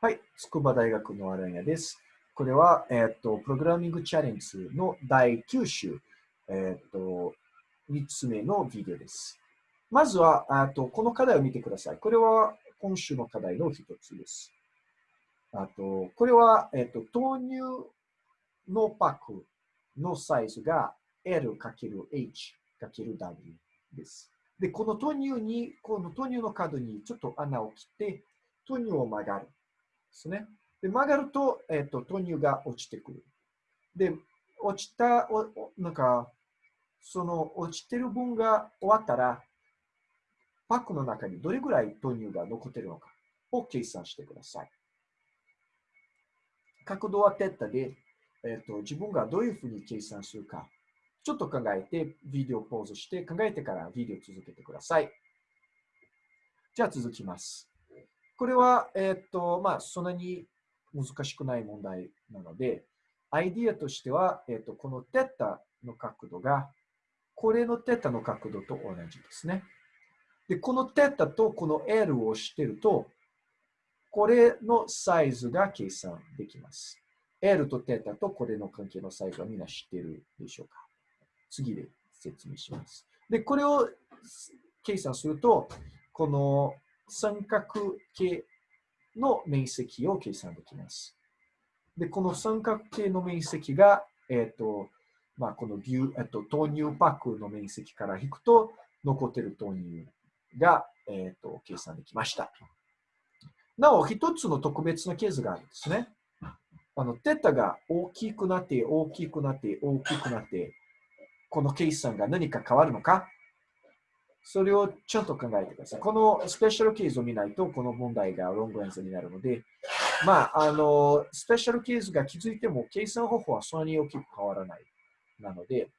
はい、筑波大学のアランヤです。これは、えっ、と、プログラミングチャレンジの第9週、えっ、と、3つ目のビデオです。まずは、あとこの課題を見てください。これは今週の課題の一つです。あと、これは、えっ、と、豆乳のパックのサイズが L×H×W です。で、この豆乳に、この豆乳の角にちょっと穴を切って、豆乳を曲がる。ですね。で、曲がると、えっ、ー、と、豆乳が落ちてくる。で、落ちた、おなんか、その落ちてる分が終わったら、パックの中にどれぐらい豆乳が残ってるのかを計算してください。角度はテッタで、えっ、ー、と、自分がどういうふうに計算するか、ちょっと考えて、ビデオポーズして考えてからビデオ続けてください。じゃあ続きます。これは、えっ、と、まあ、そんなに難しくない問題なので、アイディアとしては、えっ、と、このテッタの角度が、これのテッタの角度と同じですね。で、このテッタとこの L をしてると、これのサイズが計算できます。L とテッタとこれの関係のサイズはみんな知ってるでしょうか次で説明します。で、これを計算すると、この三角形の面積を計算できます。で、この三角形の面積が、えっ、ー、と、まあ、この牛、えっと、豆乳パックの面積から引くと、残ってる豆乳が、えっ、ー、と、計算できました。なお、一つの特別なケースがあるんですね。あの、テタが大きくなって、大きくなって、大きくなって、この計算が何か変わるのかそれをちゃんと考えてください。このスペシャルケースを見ないと、この問題がロングアンサーになるので、まあ、あの、スペシャルケースが気づいても、計算方法はそんなに大きく変わらない。なので、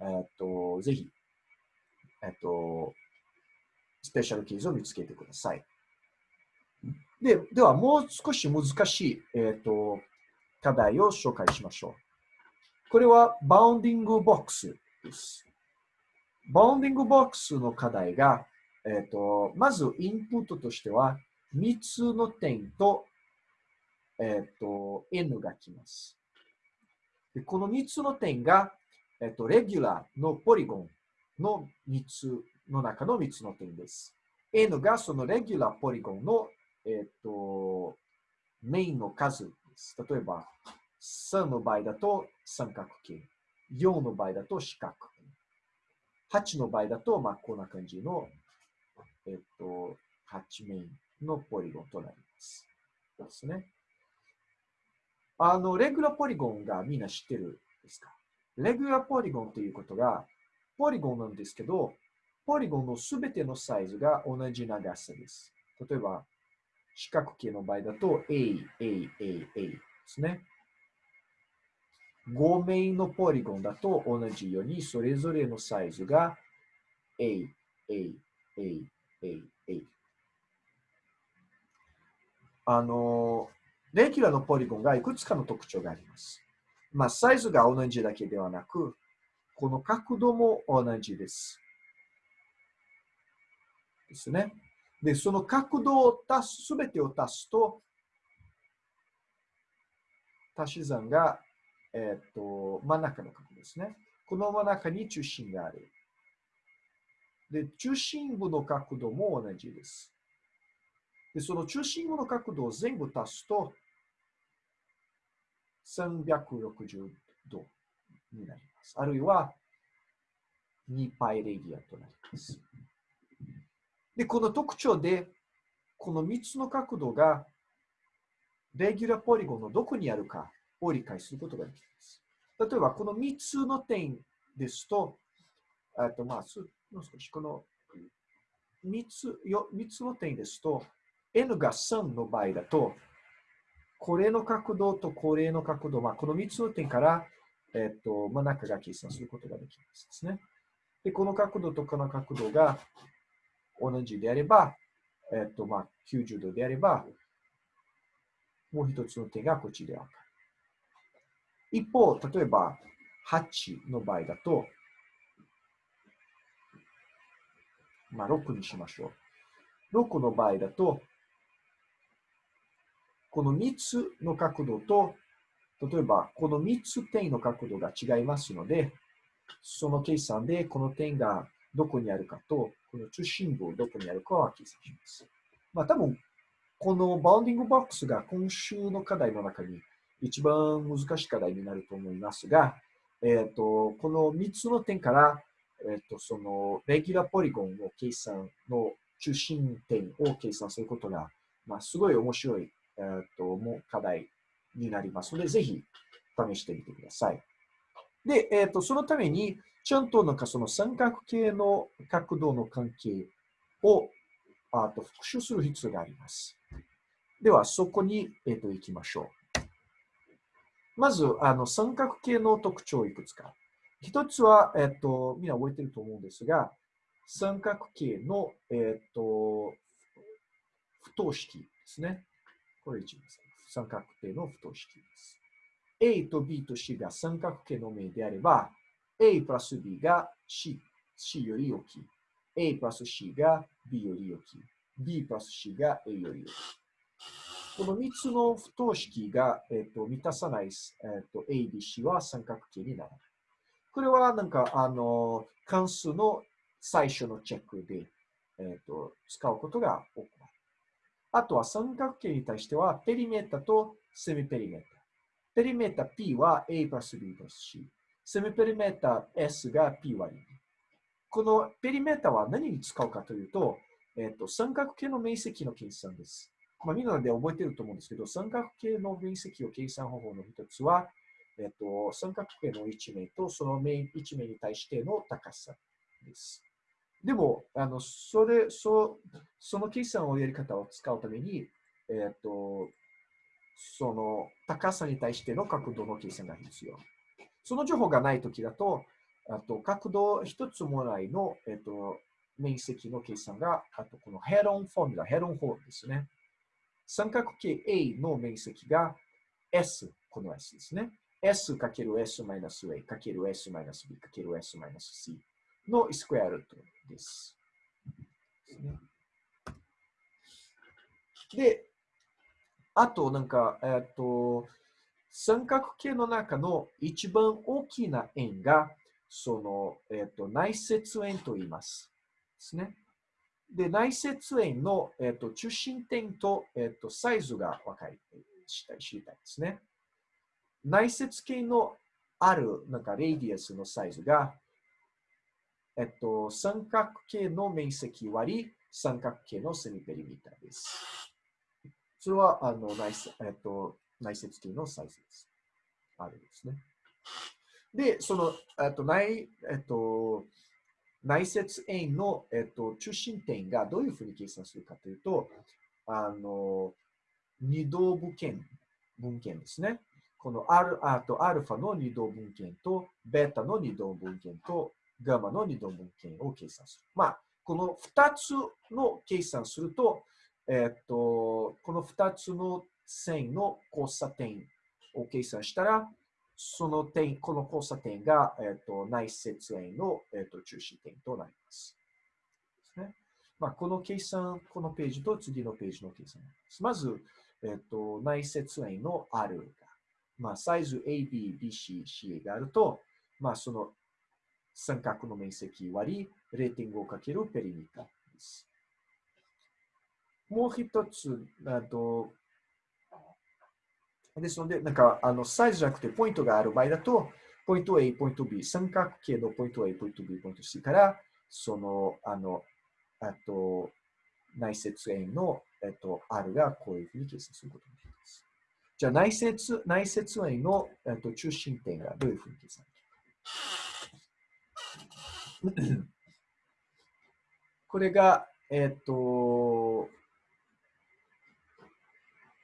えっと、ぜひ、えっと、スペシャルケースを見つけてください。で、では、もう少し難しい、えっと、課題を紹介しましょう。これは、 Bounding Box です。 Bounding Box の課題が、えっ、ー、と、まずインプットとしては、3つの点と、えっ、ー、と、N が来ます。でこの3つの点が、えっ、ー、と、 regular のポリゴンの3つの中の3つの点です。N がその regular polygon の、えっ、と、メインの数です。例えば、3の場合だと三角形、4の場合だと四角8の場合だと、まあ、こんな感じの、えっと、8面のポリゴンとなります。ですね。あの、レギュラーポリゴンがみんな知ってるですか？レギュラーポリゴンということが、ポリゴンなんですけど、ポリゴンのすべてのサイズが同じ長さです。例えば、四角形の場合だと、A、A、A、A ですね。5面のポリゴンだと同じように、それぞれのサイズが A、A、A、A、A。あの、レギュラーのポリゴンがいくつかの特徴があります。まあ、サイズが同じだけではなく、この角度も同じです。ですね。で、その角度を足す、すべてを足すと、足し算がえっ、と、真ん中の角ですね。この真ん中に中心がある。で、中心部の角度も同じです。で、その中心部の角度を全部足すと、360度になります。あるいは、2パイレディアとなります。で、この特徴で、この3つの角度が、レギュラーポリゴンのどこにあるかを理解することができます。例えば、この3つの点ですと、あとまあ、もう少しこの3つよ3つの点ですと、n が3の場合だと、これの角度とこれの角度、まあ、この3つの点から、えっと、真ん中が計算することができますですね。で、この角度とこの角度が同じであれば、えっと、まあ、90度であれば、もう一つの点がこっちでわかる。一方、例えば、8の場合だと、まあ、6にしましょう。6の場合だと、この3つの角度と、例えばこの3つ点の角度が違いますので、その計算でこの点がどこにあるかと、この中心部をどこにあるかは計算します。まあ多分、この Bounding Box が今週の課題の中に一番難しい課題になると思いますが、えっ、ー、と、この3つの点から、えっ、ー、と、その、レギュラーポリゴンの計算の中心点を計算することが、まあ、すごい面白い、えっ、ー、と、もう課題になりますので、ぜひ試してみてください。で、えっ、と、そのために、ちゃんとなんかその三角形の角度の関係をあと復習する必要があります。では、そこに、えっと行きましょう。まず、あの三角形の特徴をいくつか。一つは、えっと、みんな覚えてると思うんですが、三角形の、えっと、不等式ですね。これ一番三角形の不等式です。A と B と C が三角形の面であれば、A プラス B が C, C より大きい。A プラス C が B より大きい。B プラス C が A より大きい。この3つの不等式が、えーと、満たさない、えーと、A、B、C は三角形にならない。これはなんか、あの、関数の最初のチェックで、えーと、使うことが多くなる。あとは三角形に対しては、ペリメータとセミペリメータ。ペリメータ P は A プラス B プラス C。セミペリメータ S が P 割り。このペリメータは何に使うかというと、えっ、ー、と、三角形の面積の計算です。まあ、みんなで覚えてると思うんですけど、三角形の面積を計算方法の一つは、えっ、と、三角形の一面とその面一面に対しての高さです。でも、あの、それ、そその計算をやり方を使うために、えっ、と、その高さに対しての角度の計算が必要。その情報がないときだと、あと角度一つもないの、えっと、面積の計算が、あとこのヘロンフォーミュラ、ヘロン法ですね。三角形 A の面積が S、この S ですね。S かける S マイナス A かける S マイナス B かける S マイナス C のスクエアルートです。で、あとなんか、えっと、三角形の中の一番大きな円が、その、えっ、と、内接円と言います。ですね。で、内接円の、えっ、と、中心点と、えっ、と、サイズが分かり、知りたいですね。内接形のある、なんか、レイディアスのサイズが、えっと、三角形の面積割り三角形のセミペリミーターです。それは、あの、内、えっと、内接形のサイズです。あるんですね。で、その、えっと、内、えっと、内接円の、えっと、中心点がどういうふうに計算するかというと、あの、二度分件、分件ですね。このアルあとアルファの二度分件と、ベータの二度分件と、ガマの二度分件を計算する。まあ、この二つの計算すると、えっと、この二つの線の交差点を計算したら、その点、この交差点が、えーと、内接円の、えーと、中心点となります。ですねまあ、この計算、このページと次のページの計算です。まず、えーと、内接円の R が、まあ、サイズ AB、BC、CA があると、まあ、その三角の面積割り 0.5× ペリミタです。もう一つ、あとですので、なんか、あの、サイズじゃなくてポイントがある場合だと、ポイント A、ポイント B、三角形のポイント A、ポイント B、ポイント C から、その、あの、あと、内接円の、えっと、R がこういうふうに計算することになります。じゃあ、内接、内接円の、えっと、中心点がどういうふうに計算するかこれが、えっと、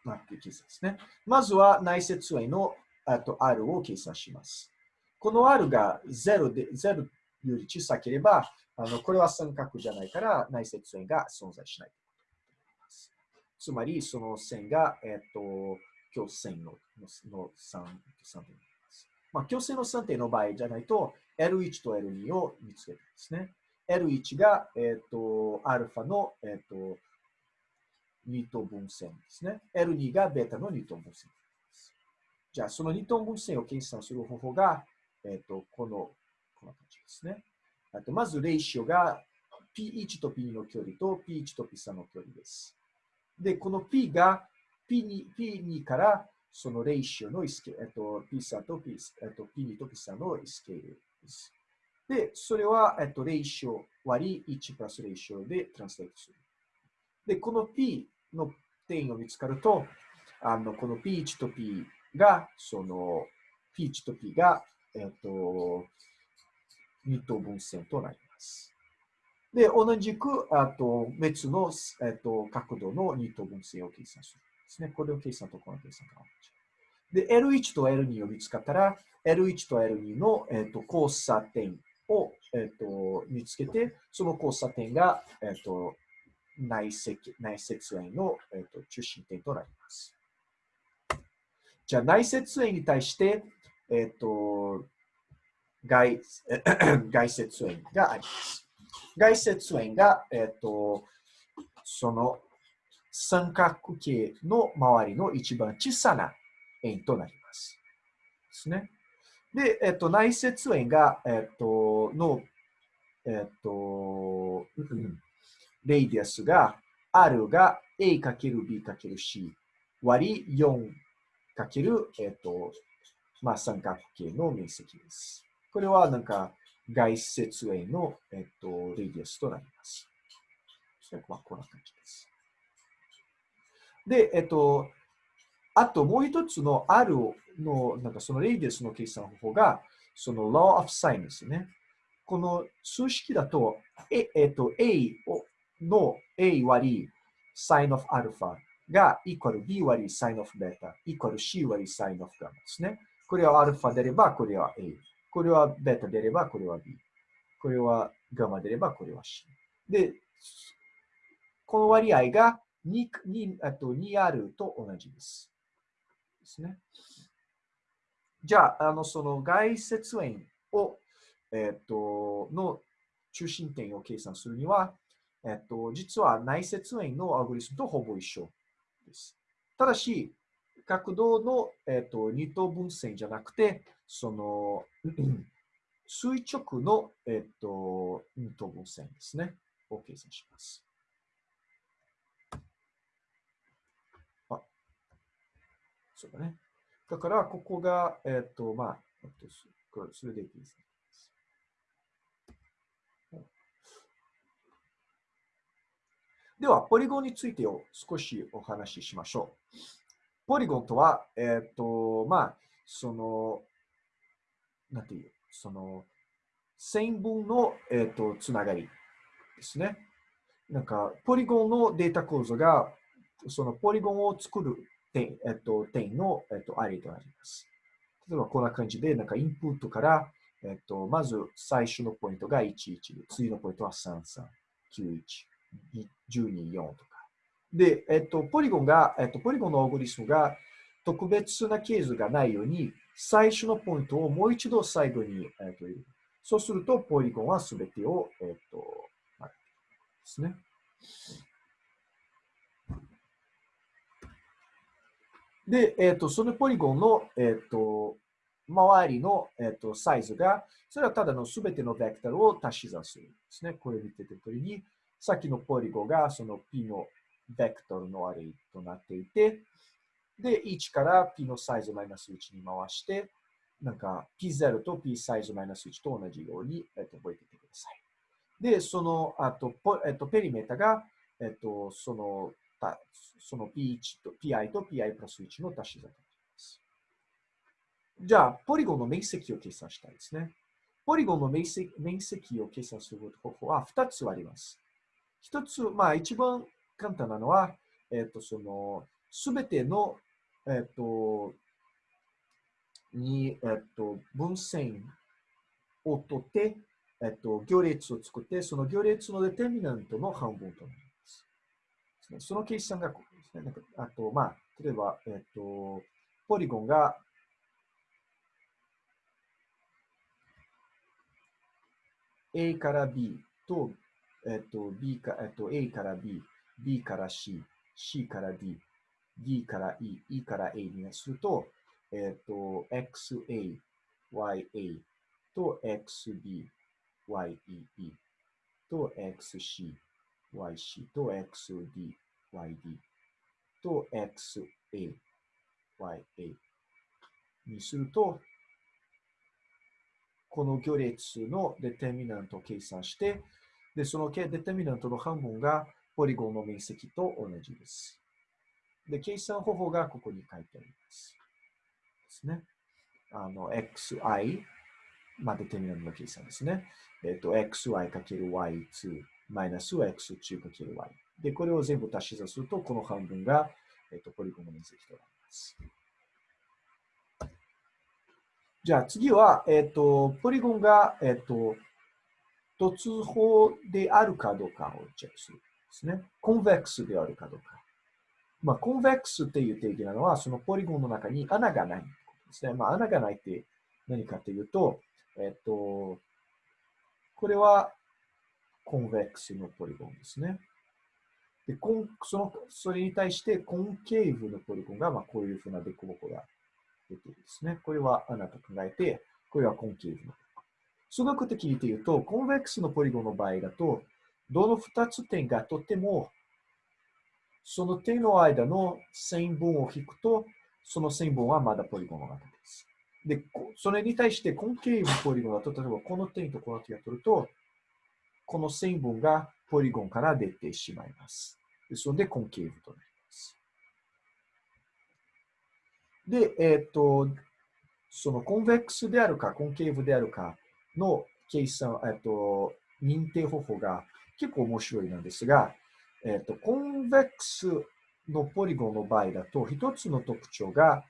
なって計算ですね。まずは内接円のあと R を計算します。この R が0で、0より小さければ、あのこれは三角じゃないから内接円が存在しない。つまり、その線が、えっ、ー、と、強線のの 3, 3点になります。まあ、強線の3点の場合じゃないと、L1 と L2 を見つけるんですね。L1 が、えっ、ー、と、アルファの、えっ、ー、と、二等分線ですね。L2 がベータの二等分線です。じゃあ、その二等分線を計算する方法が、えっ、ー、と、この、この感じですね。あと、まず、レーシオが P1 と P2 の距離と P1 と P3 の距離です。で、この P が P2, P2 からそのレーシオのスケ、えっと、P3 と P、えっと、P2 と P3 のスケールです。で、それは、えっと、レーシオ割り1プラスレーシオでトランスレートする。で、この P の点を見つかると、あの、この P1 と P が、その、P1 と P が、えっと、二等分線となります。で、同じく、あと、別の、えっと、角度の二等分線を計算するん。ですね。これを計算とこの計算がで、L1 と L2 を見つかったら、L1 と L2 の、えっと、交差点を、えっと、見つけて、その交差点が、えっと、内接内接円の、えっと、中心点となります。じゃあ、内接円に対して、えっと、外 外接円があります。外接円が、えっと、その三角形の周りの一番小さな円となります。ですね。で、えっと、内接円が、えっと、の、えっと、 radius が、R が A かける B かける C 割り4かける、えっと、まあ、三角形の面積です。これはなんか外接円の、えっと、 radius となります。まあ、こんな感じです。で、えっと、あともう一つの R の、なんかそのレイディスの計算方法が、その law of sign ですね。この数式だと、ええっと、A をの A 割り sin of α が equal B 割り sin of beta equal C 割り sin of gamma ですね。これは α 出ればこれは A。これは β 出ればこれは B。これは γ 出ればこれは C。で、この割合が 2, 2, あと 2R と同じです。ですね。じゃあ、あのその外接円を、えっ、との中心点を計算するには、えっ、と、実は内接円のアルゴリスムとほぼ一緒です。ただし、角度の、えっ、と、二等分線じゃなくて、その、垂直の、えっ、と、二等分線ですね。を計算します。あそうだね。だから、ここが、えっ、と、まあ、それでいいですね。では、ポリゴンについてを少しお話ししましょう。ポリゴンとは、えっ、ー、と、まあ、その、なんていう、その、線分の、えっ、ー、と、つながりですね。なんか、ポリゴンのデータ構造が、そのポリゴンを作る点、えっと、点の、えっと、アレとなります。例えばこんな感じで、なんかインプットから、えっと、まず最初のポイントが11で、次のポイントは33、91、12、4とか。で、えっと、ポリゴンが、えっと、ポリゴンのアルゴリスムが特別なケースがないように、最初のポイントをもう一度最後に、えっと、そうすると、ポリゴンはすべてを、えっと、ですね。で、えっ、と、そのポリゴンの、えっ、と、周りの、えっ、と、サイズが、それはただのすべてのベクトルを足し算するんですね。これ見ててとりに、さっきのポリゴがその P のベクトルのアレイとなっていて、で、1から P のサイズマイナス1に回して、なんか P0 と P サイズマイナス1と同じように、えっと、覚えててください。で、その、あと、えっと、ペリメータが、えっと、そのたその P1 と Pi と Pi プラス1の足し算です。じゃあ、ポリゴンの面積を計算したいですね。ポリゴンの面積面積を計算する方法は2つあります。1つ、まあ一番簡単なのは、えっ、ー、と、その、すべての、えっ、ー、と、に、えっ、ー、と、分線を取って、えっと、行列を作って、その行列のデテミナントの半分となります。その計算がここですね。なんかあと、まあ、例えば、えっ、と、ポリゴンが、A から B と、えっ、と、B か、えっ、と、A から B、B から C、C から D、D から E、E から A にすると、えっ、と、XA、YA と XB、YEE と XC、YC と XD、YD と XA、YA にすると、この行列のデテミナントを計算して、で、そのデテミナントの半分がポリゴンの面積と同じです。で、計算方法がここに書いてあります。ですね。あの、xi、まあ、デテミナントの計算ですね。えっ、ー、と、xy×y2 マイナス x2×y。で、これを全部足し算すると、この半分が、えっ、ー、と、ポリゴンの面積となります。じゃあ次は、えっ、ー、と、ポリゴンが、えっ、と、突法であるかどうかをチェックするん。ですね。コンベックスであるかどうか。まあ、コンベックスっていう定義なのは、そのポリゴンの中に穴がないですね。まあ、穴がないって何かというと、えっと、これはコンベックスのポリゴンですね。でコンそのそれに対してコンケーブのポリゴンが、まあ、こういうふうなデコボコが出ているですね。これは穴と考えて、これはコンケーブの。数学的に言うと、コンベックスのポリゴンの場合だと、どの2つ点がとても、その点の間の線分を引くと、その線分はまだポリゴンの中です。で、それに対してコンケーブポリゴンだと、例えばこの点とこの点を取ると、この線分がポリゴンから出てしまいます。ですので、コンケーブとなります。で、えっ、ー、と、そのコンベックスであるか、コンケーブであるかの計算、えっ、と、認定方法が結構面白いなんですが、えっ、と、コンベックスのポリゴンの場合だと、一つの特徴が、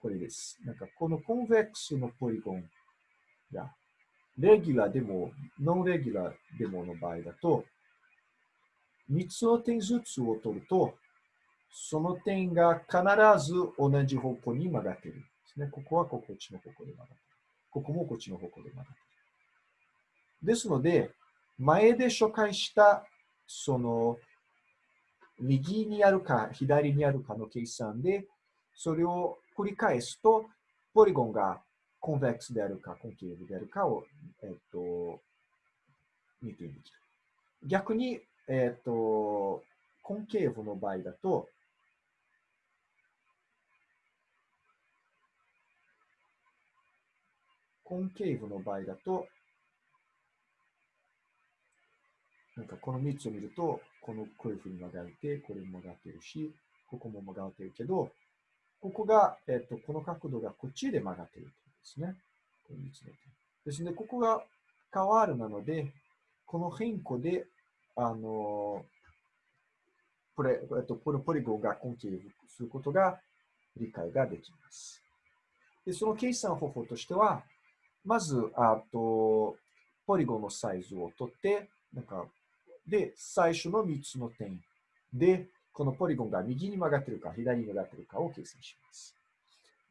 これです。なんか、このコンベックスのポリゴンが、レギュラーでも、ノンレギュラーでもの場合だと、3つの点ずつを取ると、その点が必ず同じ方向に曲がっているんですね。ここはこっちの方向で曲がっている。ここもこっちの方向で曲がってる。ですので、前で紹介した、その、右にあるか左にあるかの計算で、それを繰り返すと、ポリゴンがコンベックスであるか、コンケーブであるかを、えっと、見てみる。逆に、えっと、コンケーブの場合だと、コンケーブの場合だと、なんかこの3つを見ると、このこういうふうに曲がって、これも曲がってるし、ここも曲がってるけど、ここが、えっと、この角度がこっちで曲がってるってことですね。この3つの点。ですので、ここが変わるなので、この変更で、あの、これ、えっと、このポリゴンがコンケーブすることが理解ができます。で、その計算方法としては、まず、あと、ポリゴンのサイズを取って、なんか、で、最初の3つの点で、このポリゴンが右に曲がってるか、左に曲がってるかを計算します。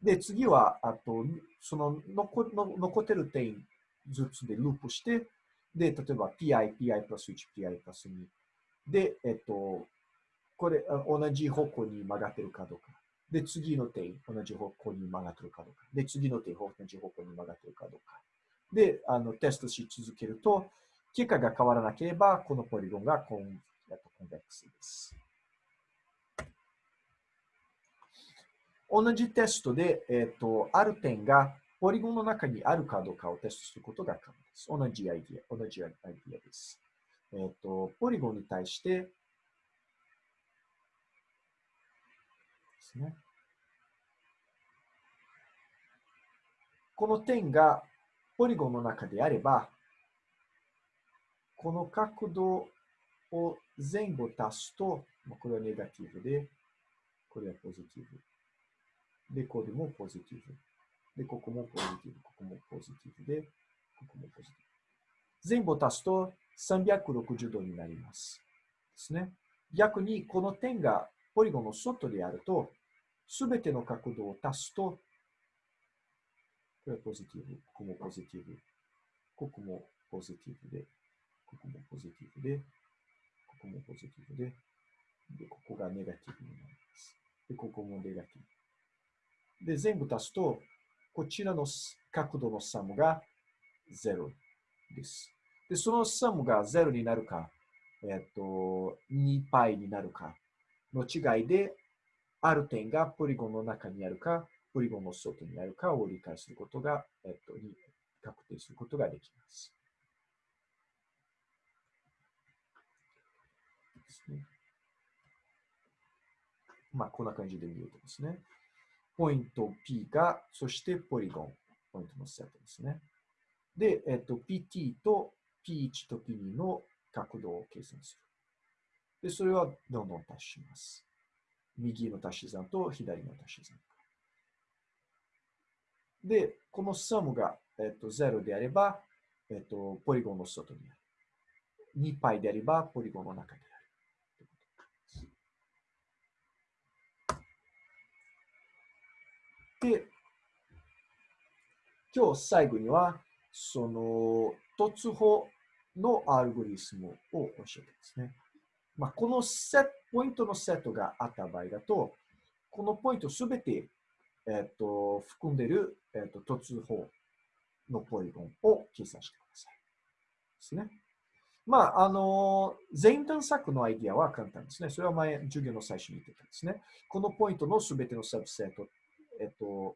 で、次は、あと、その残の残ってる点ずつでループして、で、例えば pi、pi プラス1、pi プラス2。で、えっと、これ、同じ方向に曲がってるかどうか。で、次の点、同じ方向に曲がってるかどうか。で、次の点、同じ方向に曲がってるかどうか。で、あの、テストし続けると、結果が変わらなければ、このポリゴンがコンコンベックスです。同じテストで、えっ、ー、と、ある点がポリゴンの中にあるかどうかをテストすることが可能です。同じアイディア、同じアイディアです。えっ、ー、と、ポリゴンに対して、ですね。この点がポリゴンの中であれば、この角度を前後足すと、これはネガティブで、これはポジティブ。で、これもポジティブ。で、ここもポジティブ、ここもポジティブで、ここもポジティブ。前後足すと360度になります。ですね。逆に、この点がポリゴンの外であると、すべての角度を足すと、これはポジティブ、ここもポジティブ、ここもポジティブで、ここもポジティブで、ここもポジティブで、で、ここがネガティブになります。で、ここもネガティブ。で、全部足すと、こちらの角度のサムが0です。で、そのサムが0になるか、えっと、2パイになるかの違いで、ある点がポリゴンの中にあるか、ポリゴンの外にあるかを理解することが、えっと、確定することができます。ですねまあ、こんな感じで見るとですね。ポイント P が、そしてポリゴン、ポイントのセットですね。で、えっと、PT と P1 と P2 の角度を計算する。で、それはどんどん足します。右の足し算と左の足し算。で、このサムが、えっと、0であれば、えっと、ポリゴンの外にある。2パイであれば、ポリゴンの中にある。で、今日最後には、その突法のアルゴリスムを教えてですね。まあ、このセット、ポイントのセットがあった場合だと、このポイントすべて、えっと、含んでいる、えっと、突法のポリゴンを計算してください。ですね。まあ、あの、全探索のアイディアは簡単ですね。それは前、授業の最初に言ってたんですね。このポイントのすべてのサブセット、えっと、を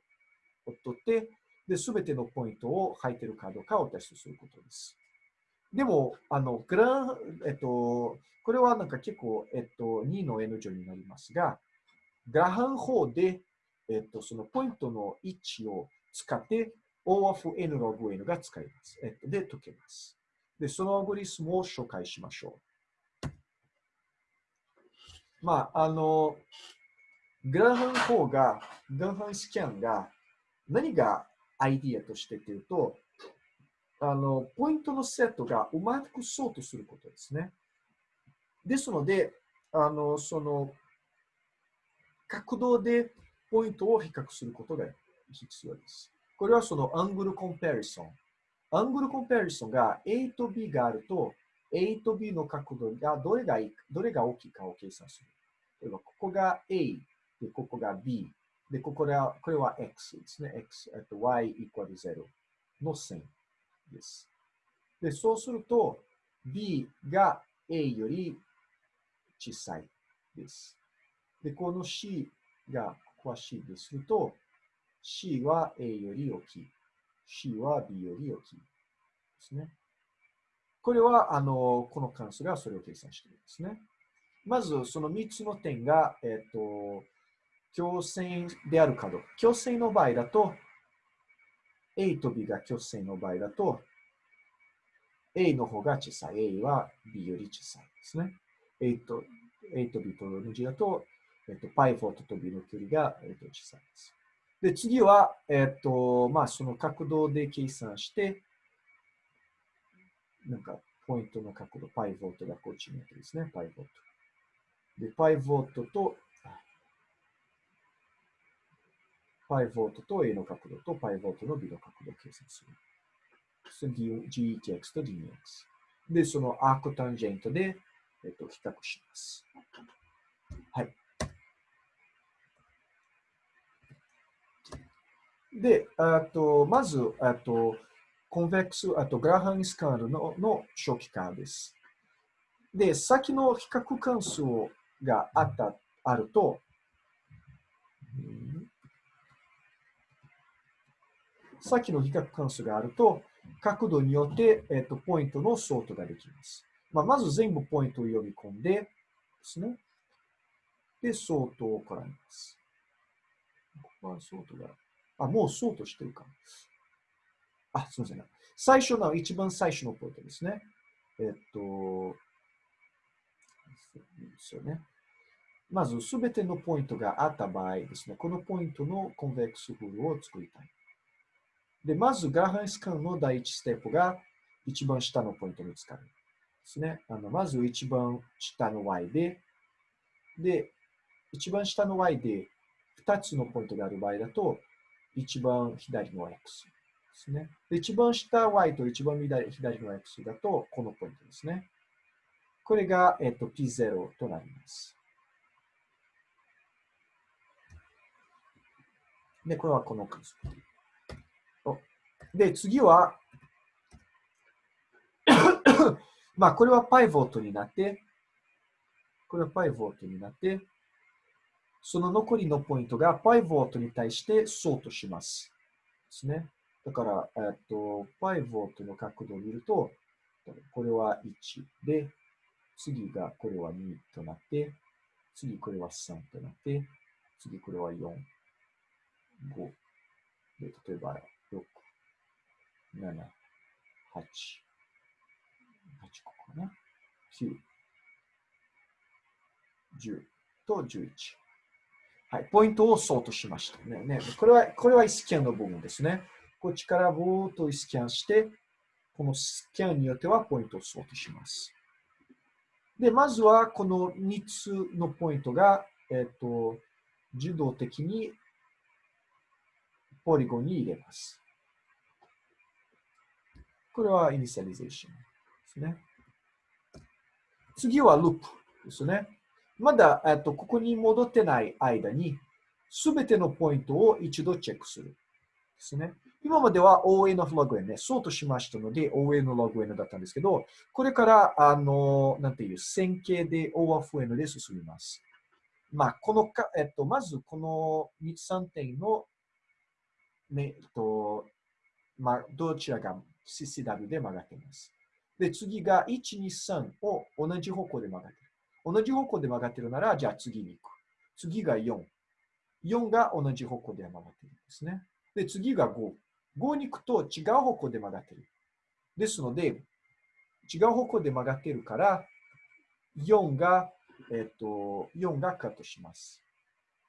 取って、で、すべてのポイントを入っているかどうかをテストすることです。でも、あの、グラン、えっと、これはなんか結構、えっと、2の N 乗になりますが、グラハン法で、えっと、そのポイントの位置を使って O of N ログ N が使います。えっと、で、解けます。で、そのアゴリスムを紹介しましょう。まあ、あの、グラハン法が、グラハンスキャンが何がアイディアとしてというと、あの、ポイントのセットがうまくそうとすることですね。ですので、あの、その、角度でポイントを比較することが必要です。これはそのアングルコンパリソン。アングルコンパリソンが A と B があると、A と B の角度がどれがいどれが大きいかを計算する。例えば、ここが A、で、ここが B。で、ここでは、これは X ですね。X、えっと、Y イコール0の線です。で、そうすると、B が A より小さいです。で、この C が、は C ですると、C は A より大きい。C は B より大きい。ですね。これは、あの、この関数がそれを計算しているんですね。まず、その3つの点が、えっと、共線であるかどうか。共線の場合だと、A と B が共線の場合だと、A の方が小さい。A は B より小さいですね。A と A と B と同じだと、えっと、パイフォートと B の距離が、えっと、小さいです。で、次は、えっと、まあ、その角度で計算して、なんか、ポイントの角度、パイボートがこっちになってですね、パイボート。で、パイボートと、パイボートと A の角度とパイボートの B の角度を計算する。GETX と DX。で、そのアークタンジェントで、えっと、比較します。はい。で、あとまず、あとコンベックス、あとグラハンスカールのの初期化です。で、先の比較関数があった、あると、さっきの比較関数があると、角度によって、えっと、ポイントのソートができます。まあ、まず全部ポイントを呼び込んでですね。で、ソートを行います。ここはソートが、あ、もうソートしてるか。あ、すみません。最初の、一番最初のポイントですね。えっと、ですよね。まず、すべてのポイントがあった場合ですね、このポイントのコンベックスフルを作りたい。で、まず、ガーハンスカンの第一ステップが一番下のポイントに使う。ですね。あのまず一番下の y で、で、一番下の y で2つのポイントがある場合だと、一番左の X ですね。で一番下 Y と一番左の X だと、このポイントですね。これが、えっと、P0 となります。で、これはこの数。で、次は まあ、これはパイボートになって、これはパイボートになって、その残りのポイントがパイボートに対してソートします。ですね。だから、えっと、パイボートの角度を見ると、これは1で、次がこれは2となって、次これは3となって、次これは4、5。で、例えば6、7、8、8個かな。9、10と11。はい、ポイントをソートしましたね。ねこれは、これはスキャンの部分ですね。こっちからボーっとスキャンして、このスキャンによってはポイントをソートします。で、まずはこの3つのポイントが、えっ、と、自動的にポリゴンに入れます。これはイニシャリゼーションですね。次はループですね。まだ、えっと、ここに戻ってない間に、すべてのポイントを一度チェックする。ですね。今までは ON of log n ね、そうとしましたので ON の log n だったんですけど、これから、あの、なんていう、線形で O of n で進みます。まあ、このか、えっと、まずこの3点の、ね、えっと、まあ、どちらが CCW で曲がっています。で、次が1、2、3を同じ方向で曲がっている。同じ方向で曲がってるなら、じゃあ次に行く。次が4。4が同じ方向で曲がってるんですね。で、次が5。5に行くと違う方向で曲がってる。ですので、違う方向で曲がってるから、4が、えっと、4がカットします。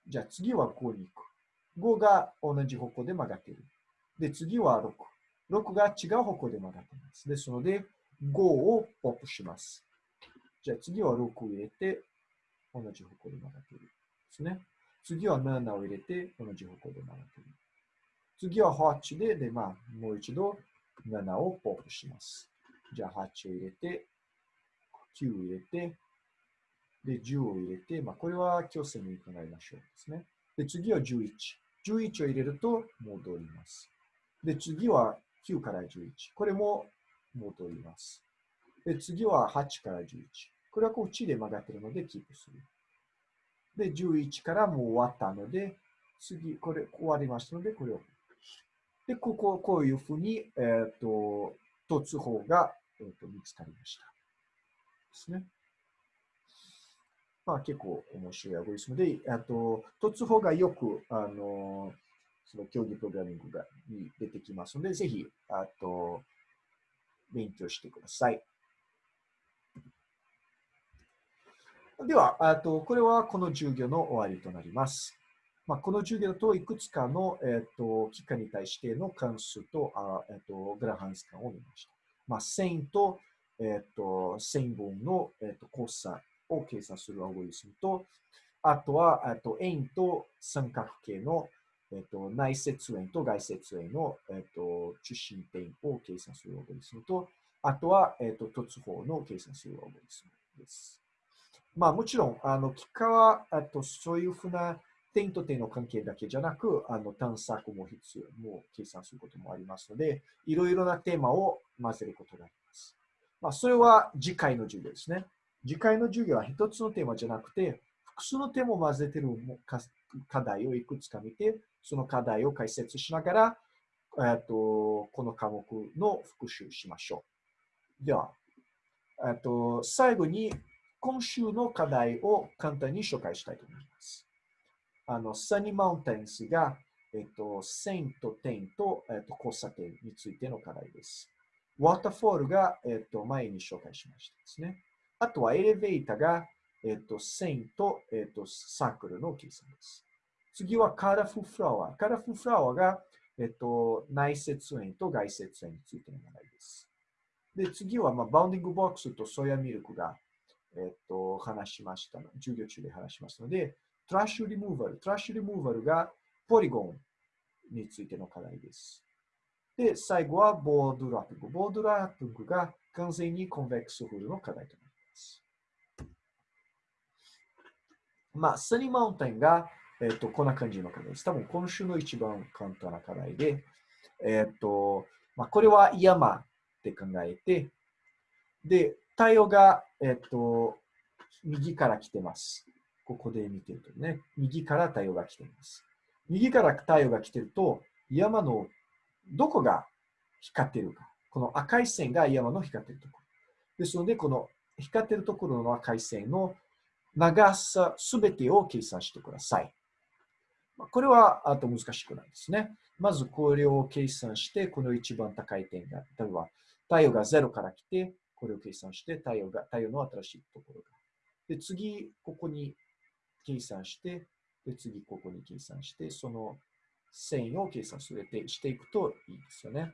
じゃあ次は5に行く。5が同じ方向で曲がってる。で、次は6。6が違う方向で曲がってます。ですので、5をポップします。じゃあ次は6を入れて、同じ方向で曲がっている。ですね。次は7を入れて、同じ方向で曲がっている。次は8で、で、まあ、もう一度7をポップします。じゃあ8を入れて、9を入れて、で、10を入れて、まあ、これは強制に考えましょうですね。で、次は11。11を入れると戻ります。で、次は9から11。これも戻ります。で、次は8から11。これはこっちで曲がってるのでキープする。で、11からもう終わったので、次、これ終わりましたので、これを。で、ここ、こういうふうに、えっ、ー、と、突法が、えーと、見つかりました。ですね。まあ結構面白いアゴリスムで、あと、突法がよく、あの、その競技プログラミングがに出てきますので、ぜひ、あと、勉強してください。では、あとこれはこの授業の終わりとなります。まあ、この授業といくつかの、えーと、期間に対しての関数とあ、えーと、グラハンス間を見ました。まあ、線と,、えーと、線分の、えー、と交差を計算するアゴリスムと、あとは、えー、と円と三角形の、えー、と内接円と外接円の、えー、と中心点を計算するアゴリスムと、あとは、えー、と突法の計算するアゴリスムです。まあ、もちろん、あの、結果は、あとそういうふうな点と点の関係だけじゃなく、あの探索も必要、もう計算することもありますので、いろいろなテーマを混ぜることがあります。まあ、それは次回の授業ですね。次回の授業は一つのテーマじゃなくて、複数のテーマを混ぜてる課題をいくつか見て、その課題を解説しながら、えっとこの科目の復習しましょう。では、えっと最後に今週の課題を簡単に紹介したいと思います。あの、サニーマウンテンスが、えっと、線と点と、えっと、交差点についての課題です。ワーターフォールが、えっと、前に紹介しましたですね。あとはエレベーターが、えっと、線と、えっと、サークルの計算です。次はカラフルフラワー。カラフルフラワーが、えっと、内接円と外接円についての課題です。で、次は、まあ、 Bounding Box と Soya Milk が、えっと、話しましたの、授業中で話しましたので、トラッシュリムーバル。トラッシュリムーバルがポリゴンについての課題です。で、最後は Board Wrapping。Board Wrapping が完全に convex hull の課題となります。まあ、サニーマウンテンが、えっ、と、こんな感じの課題です。多分今週の一番簡単な課題で、えっ、と、まあ、これは山って考えて、で、太陽が、えっ、と、右から来てます。ここで見てるとね、右から太陽が来ています。右から太陽が来てると、山のどこが光ってるか。この赤い線が山の光ってるところ。ですので、この光ってるところの赤い線の長さすべてを計算してください。これはあと難しくないですね。まずこれを計算して、この一番高い点が、例えば太陽が0から来て、これを計算して、太陽が太陽の新しいところが。で、次、ここに計算して、で、次、ここに計算して、その線を計算するてしていくといいですよね。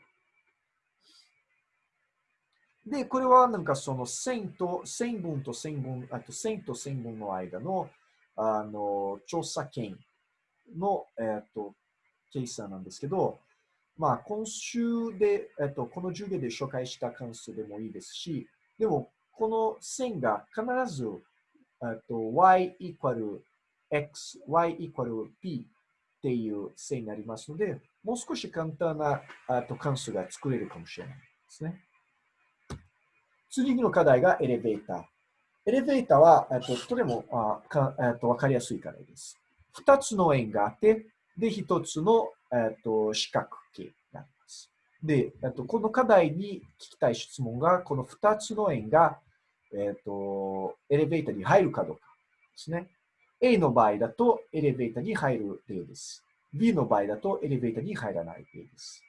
で、これはなんかその線と、線分と線分、あと線と線分の間の、あの、調査権の、えっ、と、計算なんですけど、まあ、今週で、えっ、と、この授業で紹介した関数でもいいですし、でも、この線が必ず、えっと、y イコール x、y イコール p っていう線になりますので、もう少し簡単なあと関数が作れるかもしれないですね。次の課題がエレベーター。エレベーターは、えっと、とてもあか、えっと、わかりやすい課題です。二つの円があって、で、一つの、えっと、四角形があります。で、えっと、この課題に聞きたい質問が、この二つの円が、えっと、エレベーターに入るかどうかですね。A の場合だとエレベーターに入る例です。B の場合だとエレベーターに入らない例です。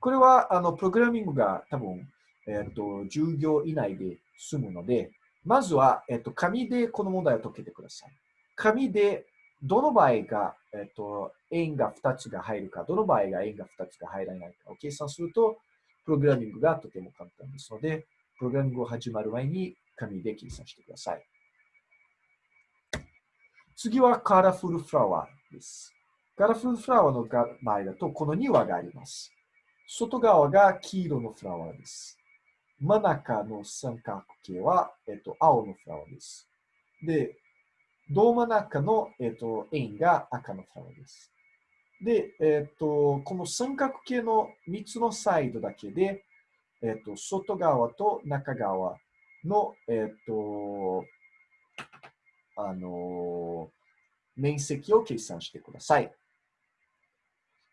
これは、あの、プログラミングが多分、えっ、と、10行以内で済むので、まずは、えっ、と、紙でこの問題を解けてください。紙でどの場合が、えっ、と、円が2つが入るか、どの場合が円が2つが入らないかを計算すると、プログラミングがとても簡単ですので、プログラミングを始まる前に紙で計算してください。次はカラフルフラワーです。カラフルフラワーの場合だと、この2羽があります。外側が黄色のフラワーです。真ん中の三角形は、えっと、青のフラワーです。で、胴真ん中の、えっと、円が赤のフラワーです。で、えっと、この三角形の3つのサイドだけで、えっと、外側と中側の、えっと、あの、面積を計算してください。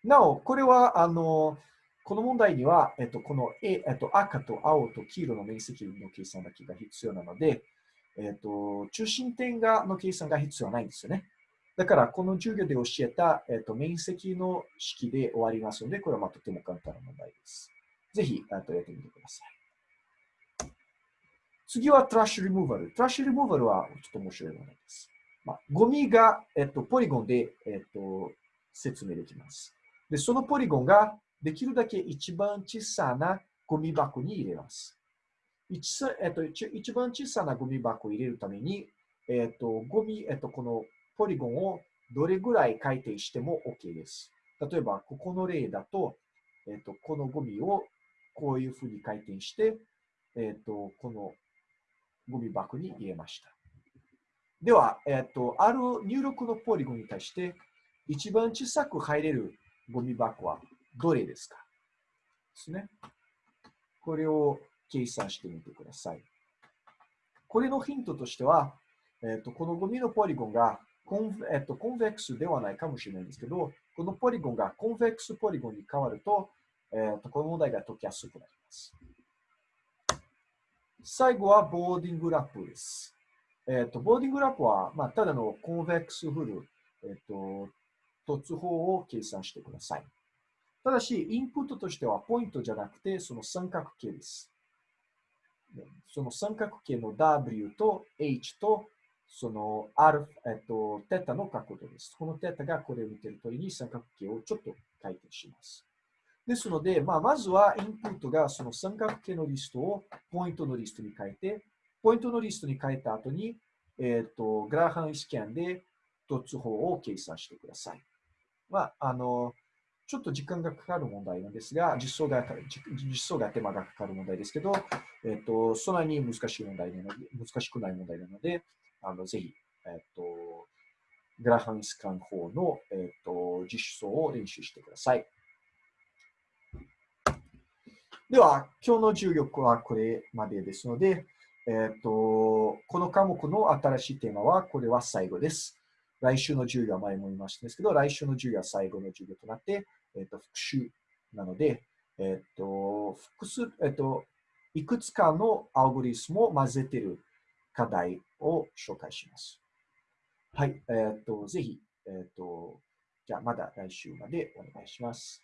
なお、これは、あの、この問題には、えっと、この、えっと、赤と青と黄色の面積の計算だけが必要なので、えっと、中心点がの計算が必要ないんですよね。だから、この授業で教えた、えっと、面積の式で終わりますので、これはまあとても簡単な問題です。ぜひ、あとやってみてください。次はトラッシュリムーバル。トラッシュリムーバルはちょっと面白いものです。まあ、ゴミが、えっと、ポリゴンで、えっと、説明できます。で、そのポリゴンができるだけ一番小さなゴミ箱に入れます。一,、えっと、一番小さなゴミ箱を入れるために、えっと、ゴミ、えっと、このポリゴンをどれぐらい回転しても OK です。例えば、ここの例だと、えっと、このゴミをこういうふうに回転して、えっと、このゴミ箱に入れました。では、えっ、と、ある入力のポリゴンに対して、一番小さく入れるゴミ箱はどれですか？ですね。これを計算してみてください。これのヒントとしては、えっ、と、このゴミのポリゴンがcon,、えっと、 convex ではないかもしれないんですけど、このポリゴンが convex polygon に変わると、えっと、この問題が解きやすくなります。最後は Boarding Wrap です。えっ、と、 Boarding Wrap は、まあ、ただの convex hull、えっ、と、凸包を計算してください。ただし、インプットとしてはポイントじゃなくて、その三角形です。その三角形の W と H と、その R、えっと、テタの角度です。このテタがこれを見てる通りに三角形をちょっと回転します。ですので、まあ、まずはインプットがその三角形のリストをポイントのリストに変えて、ポイントのリストに変えた後に、えっ、と、グラハンスキャンで突法を計算してください。まあ、あの、ちょっと時間がかかる問題なんですが、実装が、実装が手間がかかる問題ですけど、えっ、と、そんなに難しい問題なので、難しくない問題なので、あの、ぜひ、えっ、と、グラハンスカン法の、えーと、実装を練習してください。では、今日の授業はこれまでですので、えーと、この科目の新しいテーマは、これは最後です。来週の授業は前も言いましたんですけど、来週の授業は最後の授業となって、えっ、ー、と、復習なので、えっ、ー、と、複数、えっ、ー、と、いくつかのアルゴリスムを混ぜている課題を紹介します。はい。えっ、と、ぜひ、えっ、と、じゃあまだ来週までお願いします。